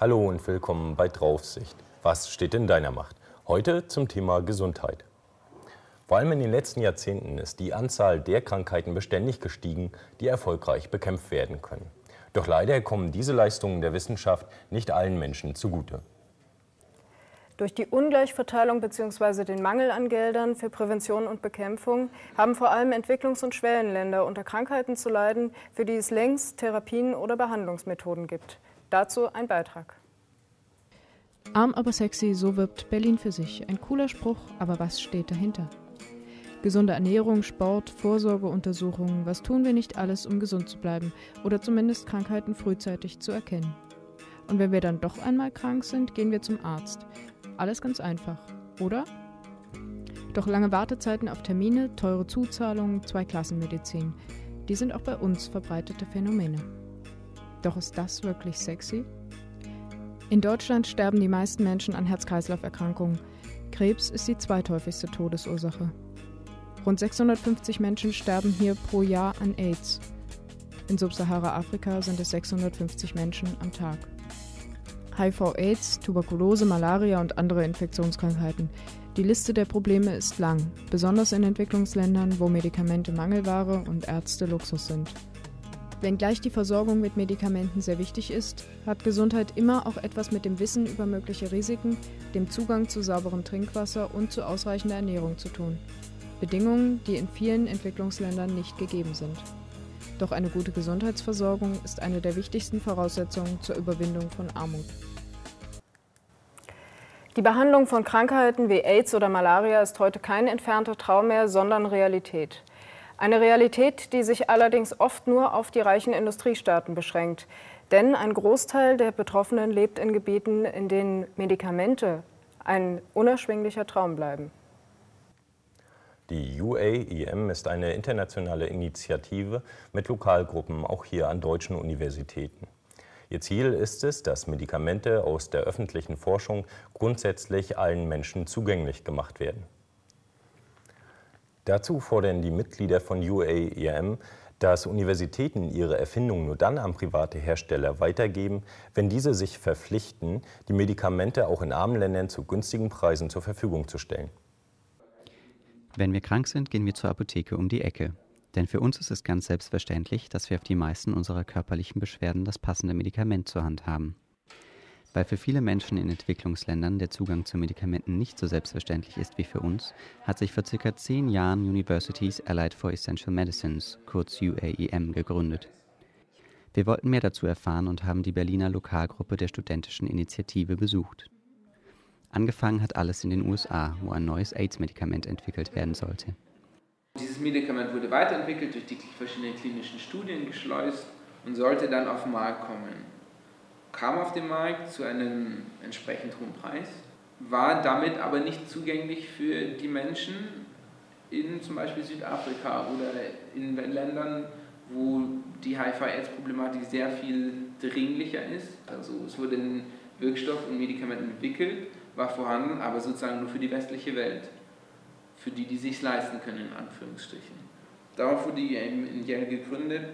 Hallo und willkommen bei Draufsicht. Was steht in deiner Macht? Heute zum Thema Gesundheit. Vor allem in den letzten Jahrzehnten ist die Anzahl der Krankheiten beständig gestiegen, die erfolgreich bekämpft werden können. Doch leider kommen diese Leistungen der Wissenschaft nicht allen Menschen zugute. Durch die Ungleichverteilung bzw. den Mangel an Geldern für Prävention und Bekämpfung haben vor allem Entwicklungs- und Schwellenländer unter Krankheiten zu leiden, für die es längst Therapien oder Behandlungsmethoden gibt. Dazu ein Beitrag. Arm aber sexy, so wirbt Berlin für sich. Ein cooler Spruch, aber was steht dahinter? Gesunde Ernährung, Sport, Vorsorgeuntersuchungen, was tun wir nicht alles, um gesund zu bleiben oder zumindest Krankheiten frühzeitig zu erkennen? Und wenn wir dann doch einmal krank sind, gehen wir zum Arzt. Alles ganz einfach, oder? Doch lange Wartezeiten auf Termine, teure Zuzahlungen, Zweiklassenmedizin, die sind auch bei uns verbreitete Phänomene. Doch ist das wirklich sexy? In Deutschland sterben die meisten Menschen an Herz-Kreislauf-Erkrankungen. Krebs ist die zweithäufigste Todesursache. Rund 650 Menschen sterben hier pro Jahr an AIDS. In Subsahara-Afrika sind es 650 Menschen am Tag. HIV-Aids, Tuberkulose, Malaria und andere Infektionskrankheiten. Die Liste der Probleme ist lang, besonders in Entwicklungsländern, wo Medikamente Mangelware und Ärzte Luxus sind. Wenngleich die Versorgung mit Medikamenten sehr wichtig ist, hat Gesundheit immer auch etwas mit dem Wissen über mögliche Risiken, dem Zugang zu sauberem Trinkwasser und zu ausreichender Ernährung zu tun. Bedingungen, die in vielen Entwicklungsländern nicht gegeben sind. Doch eine gute Gesundheitsversorgung ist eine der wichtigsten Voraussetzungen zur Überwindung von Armut. Die Behandlung von Krankheiten wie AIDS oder Malaria ist heute kein entfernter Traum mehr, sondern Realität. Eine Realität, die sich allerdings oft nur auf die reichen Industriestaaten beschränkt. Denn ein Großteil der Betroffenen lebt in Gebieten, in denen Medikamente ein unerschwinglicher Traum bleiben. Die UAEM ist eine internationale Initiative mit Lokalgruppen, auch hier an deutschen Universitäten. Ihr Ziel ist es, dass Medikamente aus der öffentlichen Forschung grundsätzlich allen Menschen zugänglich gemacht werden. Dazu fordern die Mitglieder von UAEM, dass Universitäten ihre Erfindungen nur dann an private Hersteller weitergeben, wenn diese sich verpflichten, die Medikamente auch in armen Ländern zu günstigen Preisen zur Verfügung zu stellen. Wenn wir krank sind, gehen wir zur Apotheke um die Ecke. Denn für uns ist es ganz selbstverständlich, dass wir auf die meisten unserer körperlichen Beschwerden das passende Medikament zur Hand haben. Weil für viele Menschen in Entwicklungsländern der Zugang zu Medikamenten nicht so selbstverständlich ist wie für uns, hat sich vor circa zehn Jahren Universities Allied for Essential Medicines, kurz UAEM, gegründet. Wir wollten mehr dazu erfahren und haben die Berliner Lokalgruppe der studentischen Initiative besucht. Angefangen hat alles in den USA, wo ein neues AIDS-Medikament entwickelt werden sollte. Dieses Medikament wurde weiterentwickelt, durch die verschiedenen klinischen Studien geschleust und sollte dann auf den Markt kommen kam auf den Markt zu einem entsprechend hohen Preis, war damit aber nicht zugänglich für die Menschen in zum Beispiel Südafrika oder in Ländern, wo die HIV-Aids-Problematik sehr viel dringlicher ist. Also es wurde ein Wirkstoff und Medikament entwickelt, war vorhanden, aber sozusagen nur für die westliche Welt, für die, die sich leisten können, in Anführungsstrichen. Darauf wurde die in Yale gegründet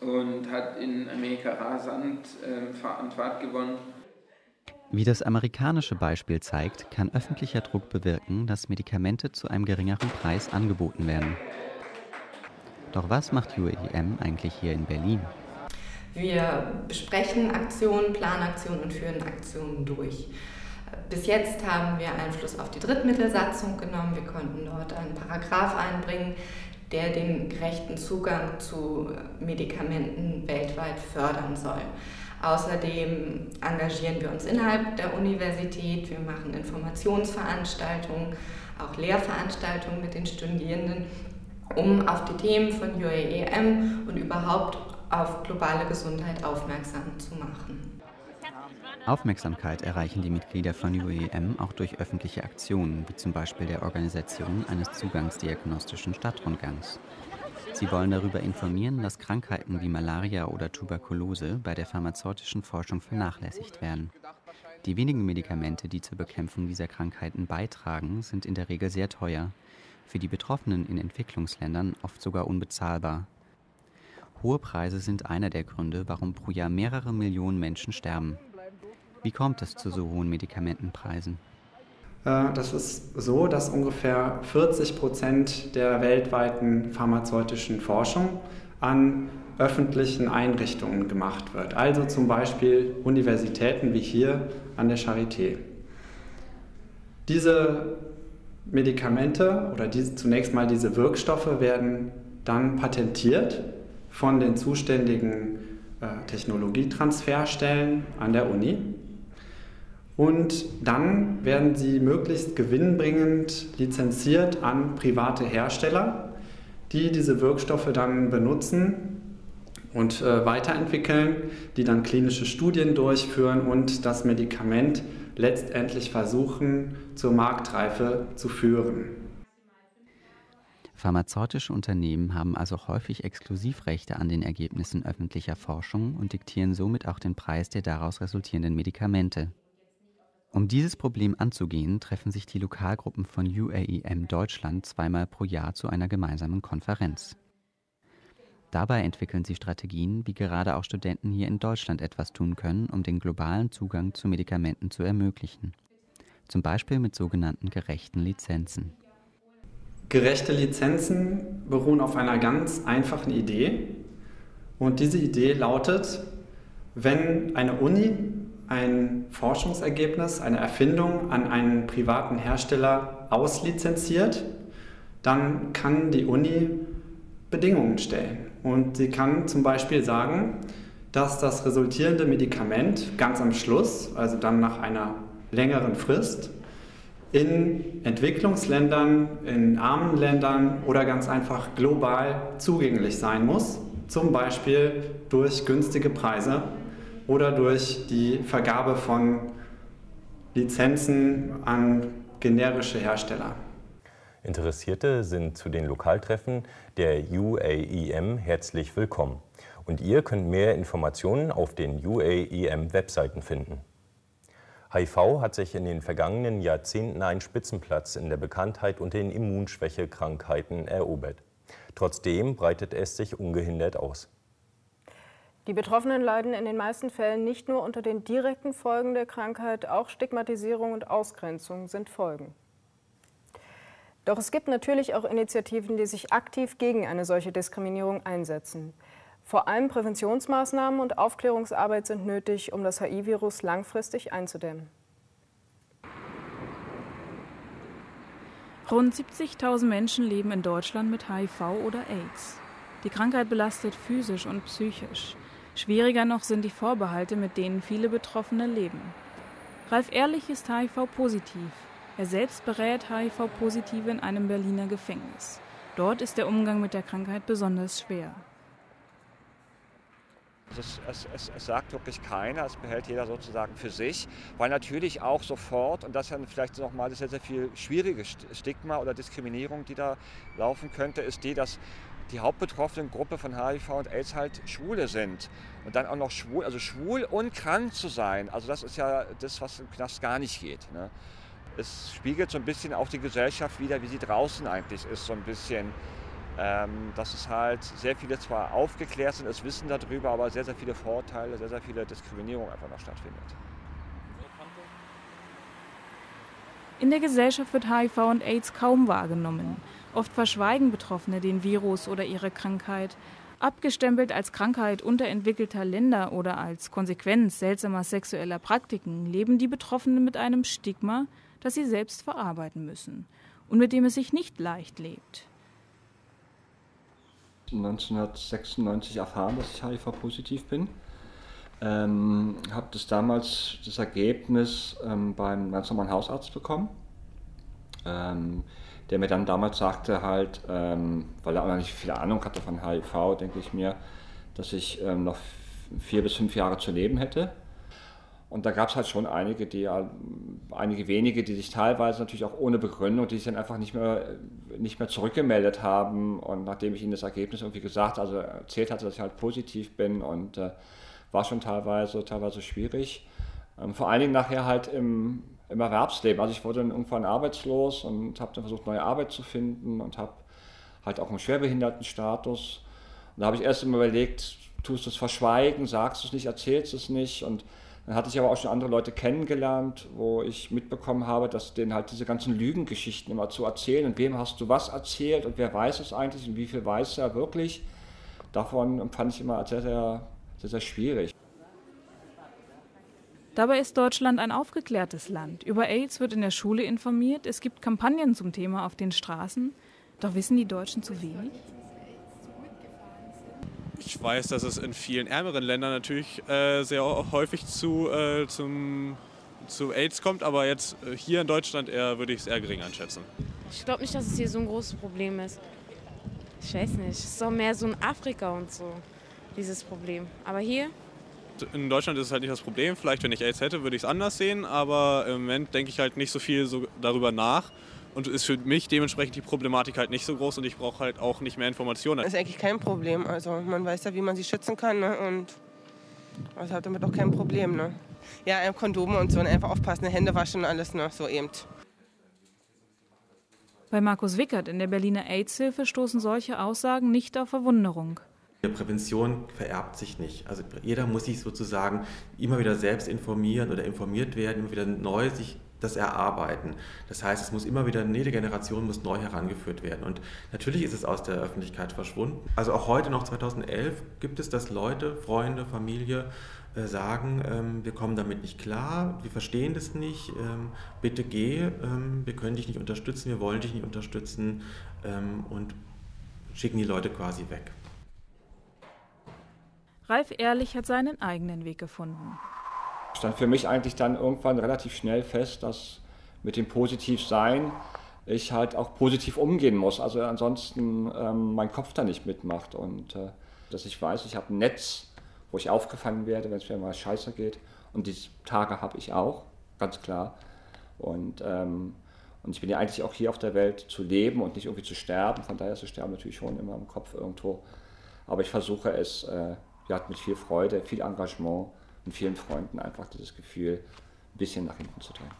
und hat in Amerika rasant äh, an Fahrt gewonnen. Wie das amerikanische Beispiel zeigt, kann öffentlicher Druck bewirken, dass Medikamente zu einem geringeren Preis angeboten werden. Doch was macht UAEM eigentlich hier in Berlin? Wir besprechen Aktionen, Planaktionen und führen Aktionen durch. Bis jetzt haben wir Einfluss auf die Drittmittelsatzung genommen. Wir konnten dort einen Paragraph einbringen, der den gerechten Zugang zu Medikamenten weltweit fördern soll. Außerdem engagieren wir uns innerhalb der Universität, wir machen Informationsveranstaltungen, auch Lehrveranstaltungen mit den Studierenden, um auf die Themen von UAEM und überhaupt auf globale Gesundheit aufmerksam zu machen. Aufmerksamkeit erreichen die Mitglieder von UEM auch durch öffentliche Aktionen, wie zum Beispiel der Organisation eines zugangsdiagnostischen Stadtrundgangs. Sie wollen darüber informieren, dass Krankheiten wie Malaria oder Tuberkulose bei der pharmazeutischen Forschung vernachlässigt werden. Die wenigen Medikamente, die zur Bekämpfung dieser Krankheiten beitragen, sind in der Regel sehr teuer, für die Betroffenen in Entwicklungsländern oft sogar unbezahlbar. Hohe Preise sind einer der Gründe, warum pro Jahr mehrere Millionen Menschen sterben. Wie kommt es zu so hohen Medikamentenpreisen? Äh, das ist so, dass ungefähr 40 Prozent der weltweiten pharmazeutischen Forschung an öffentlichen Einrichtungen gemacht wird. Also zum Beispiel Universitäten wie hier an der Charité. Diese Medikamente oder diese, zunächst mal diese Wirkstoffe werden dann patentiert von den zuständigen äh, Technologietransferstellen an der Uni. Und dann werden sie möglichst gewinnbringend lizenziert an private Hersteller, die diese Wirkstoffe dann benutzen und äh, weiterentwickeln, die dann klinische Studien durchführen und das Medikament letztendlich versuchen zur Marktreife zu führen. Pharmazeutische Unternehmen haben also häufig Exklusivrechte an den Ergebnissen öffentlicher Forschung und diktieren somit auch den Preis der daraus resultierenden Medikamente. Um dieses Problem anzugehen, treffen sich die Lokalgruppen von UAEM Deutschland zweimal pro Jahr zu einer gemeinsamen Konferenz. Dabei entwickeln sie Strategien, wie gerade auch Studenten hier in Deutschland etwas tun können, um den globalen Zugang zu Medikamenten zu ermöglichen. Zum Beispiel mit sogenannten gerechten Lizenzen. Gerechte Lizenzen beruhen auf einer ganz einfachen Idee. Und diese Idee lautet, wenn eine Uni ein Forschungsergebnis, eine Erfindung an einen privaten Hersteller auslizenziert, dann kann die Uni Bedingungen stellen. Und sie kann zum Beispiel sagen, dass das resultierende Medikament ganz am Schluss, also dann nach einer längeren Frist, in Entwicklungsländern, in armen Ländern oder ganz einfach global zugänglich sein muss, zum Beispiel durch günstige Preise oder durch die Vergabe von Lizenzen an generische Hersteller. Interessierte sind zu den Lokaltreffen der UAEM herzlich willkommen. Und ihr könnt mehr Informationen auf den UAEM-Webseiten finden. HIV hat sich in den vergangenen Jahrzehnten einen Spitzenplatz in der Bekanntheit unter den Immunschwächekrankheiten erobert. Trotzdem breitet es sich ungehindert aus. Die Betroffenen leiden in den meisten Fällen nicht nur unter den direkten Folgen der Krankheit, auch Stigmatisierung und Ausgrenzung sind Folgen. Doch es gibt natürlich auch Initiativen, die sich aktiv gegen eine solche Diskriminierung einsetzen. Vor allem Präventionsmaßnahmen und Aufklärungsarbeit sind nötig, um das HIV-Virus langfristig einzudämmen. Rund 70.000 Menschen leben in Deutschland mit HIV oder AIDS. Die Krankheit belastet physisch und psychisch. Schwieriger noch sind die Vorbehalte, mit denen viele Betroffene leben. Ralf Ehrlich ist HIV-positiv. Er selbst berät HIV-Positive in einem Berliner Gefängnis. Dort ist der Umgang mit der Krankheit besonders schwer. Es, es, es, es, sagt wirklich keiner, es behält jeder sozusagen für sich, weil natürlich auch sofort, und das ist dann vielleicht nochmal sehr, sehr viel schwierige Stigma oder Diskriminierung, die da laufen könnte, ist die, dass die hauptbetroffenen Gruppe von HIV und AIDS halt Schwule sind. Und dann auch noch schwul, also schwul und krank zu sein, also das ist ja das, was im Knast gar nicht geht. Ne? Es spiegelt so ein bisschen auch die Gesellschaft wieder, wie sie draußen eigentlich ist, so ein bisschen ähm, dass es halt sehr viele zwar aufgeklärt sind, es wissen darüber, aber sehr, sehr viele Vorteile, sehr, sehr viele Diskriminierung einfach noch stattfindet. In der Gesellschaft wird HIV und AIDS kaum wahrgenommen. Oft verschweigen Betroffene den Virus oder ihre Krankheit. Abgestempelt als Krankheit unterentwickelter Länder oder als Konsequenz seltsamer sexueller Praktiken leben die Betroffenen mit einem Stigma, das sie selbst verarbeiten müssen und mit dem es sich nicht leicht lebt. 1996 erfahren, dass ich HIV-positiv bin. Ähm, habe das damals, das Ergebnis ähm, beim ganz normalen Hausarzt bekommen, ähm, der mir dann damals sagte halt, ähm, weil er auch noch nicht viel Ahnung hatte von HIV, denke ich mir, dass ich ähm, noch vier bis fünf Jahre zu leben hätte. Und da gab es halt schon einige, die einige wenige, die sich teilweise natürlich auch ohne Begründung, die sich dann einfach nicht mehr, nicht mehr zurückgemeldet haben. Und nachdem ich ihnen das Ergebnis irgendwie gesagt, also erzählt hatte, dass ich halt positiv bin und äh, war schon teilweise, teilweise schwierig. Ähm, vor allen Dingen nachher halt im, im Erwerbsleben. Also ich wurde dann irgendwann arbeitslos und habe dann versucht, neue Arbeit zu finden und habe halt auch einen Schwerbehindertenstatus. Und da habe ich erst immer überlegt, tust du es verschweigen, sagst du es nicht, erzählst es nicht und Dann hatte ich aber auch schon andere Leute kennengelernt, wo ich mitbekommen habe, dass denen halt diese ganzen Lügengeschichten immer zu erzählen und wem hast du was erzählt und wer weiß es eigentlich und wie viel weiß er wirklich. Davon empfand ich immer sehr, sehr, sehr, sehr schwierig. Dabei ist Deutschland ein aufgeklärtes Land. Über AIDS wird in der Schule informiert, es gibt Kampagnen zum Thema auf den Straßen. Doch wissen die Deutschen zu wenig? Ich weiß, dass es in vielen ärmeren Ländern natürlich äh, sehr häufig zu, äh, zum, zu AIDS kommt, aber jetzt äh, hier in Deutschland eher, würde ich es eher gering einschätzen. Ich glaube nicht, dass es hier so ein großes Problem ist. Ich weiß nicht, es ist doch mehr so in Afrika und so, dieses Problem. Aber hier? In Deutschland ist es halt nicht das Problem. Vielleicht, wenn ich AIDS hätte, würde ich es anders sehen, aber im Moment denke ich halt nicht so viel so darüber nach und ist für mich dementsprechend die Problematik halt nicht so groß und ich brauche halt auch nicht mehr Informationen. Das ist eigentlich kein Problem. Also man weiß ja, wie man sich schützen kann ne? und also hat damit auch kein Problem. Ne? Ja, Kondome und so und einfach aufpassen, Hände waschen und alles, ne? so eben. Bei Markus Wickert in der Berliner AIDS-Hilfe stoßen solche Aussagen nicht auf Verwunderung. Prävention vererbt sich nicht. Also jeder muss sich sozusagen immer wieder selbst informieren oder informiert werden, immer wieder neu sich das erarbeiten. Das heißt, es muss immer wieder, jede Generation muss neu herangeführt werden. Und natürlich ist es aus der Öffentlichkeit verschwunden. Also auch heute noch 2011 gibt es, dass Leute, Freunde, Familie äh, sagen, ähm, wir kommen damit nicht klar, wir verstehen das nicht, ähm, bitte geh, ähm, wir können dich nicht unterstützen, wir wollen dich nicht unterstützen und schicken die Leute quasi weg. Ralf Ehrlich hat seinen eigenen Weg gefunden stand für mich eigentlich dann irgendwann relativ schnell fest, dass mit dem Positivsein ich halt auch positiv umgehen muss. Also ansonsten ähm, mein Kopf da nicht mitmacht und äh, dass ich weiß, ich habe ein Netz, wo ich aufgefangen werde, wenn es mir mal scheiße geht. Und diese Tage habe ich auch, ganz klar. Und, ähm, und ich bin ja eigentlich auch hier auf der Welt zu leben und nicht irgendwie zu sterben. Von daher ist das Sterben natürlich schon immer im Kopf irgendwo. Aber ich versuche es äh, ja, mit viel Freude, viel Engagement und vielen Freunden einfach dieses Gefühl ein bisschen nach hinten zu drehen.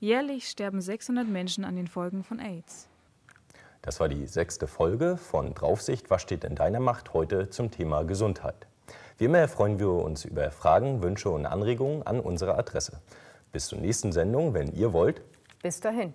Jährlich sterben 600 Menschen an den Folgen von AIDS. Das war die sechste Folge von Draufsicht. Was steht in deiner Macht heute zum Thema Gesundheit? Wie immer freuen wir uns über Fragen, Wünsche und Anregungen an unsere Adresse. Bis zur nächsten Sendung, wenn ihr wollt. Bis dahin.